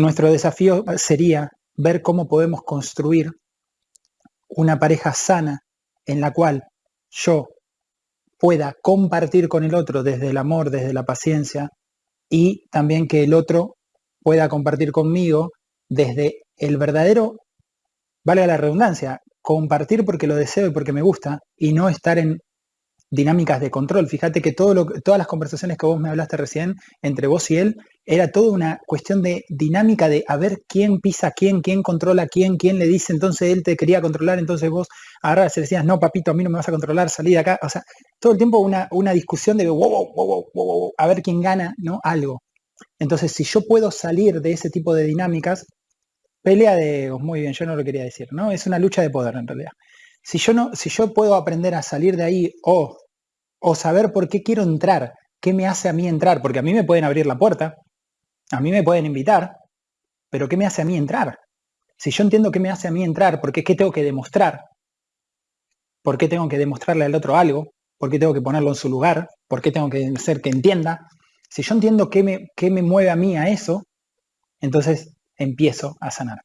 nuestro desafío sería ver cómo podemos construir una pareja sana en la cual yo pueda compartir con el otro desde el amor, desde la paciencia, y también que el otro pueda compartir conmigo desde el verdadero, vale la redundancia, compartir porque lo deseo y porque me gusta, y no estar en dinámicas de control. Fíjate que todas las conversaciones que vos me hablaste recién entre vos y él era toda una cuestión de dinámica de a ver quién pisa quién, quién controla quién, quién le dice, entonces él te quería controlar, entonces vos agarras y decías, no, papito, a mí no me vas a controlar, salí de acá. O sea, todo el tiempo una, una discusión de wow, wow, wow, a ver quién gana, ¿no? Algo. Entonces, si yo puedo salir de ese tipo de dinámicas, pelea de muy bien, yo no lo quería decir, ¿no? Es una lucha de poder en realidad. Si yo, no, si yo puedo aprender a salir de ahí o, o saber por qué quiero entrar, qué me hace a mí entrar, porque a mí me pueden abrir la puerta, a mí me pueden invitar, pero ¿qué me hace a mí entrar? Si yo entiendo qué me hace a mí entrar, porque qué tengo que demostrar, por qué tengo que demostrarle al otro algo, por qué tengo que ponerlo en su lugar, por qué tengo que hacer que entienda, si yo entiendo qué me, qué me mueve a mí a eso, entonces empiezo a sanar.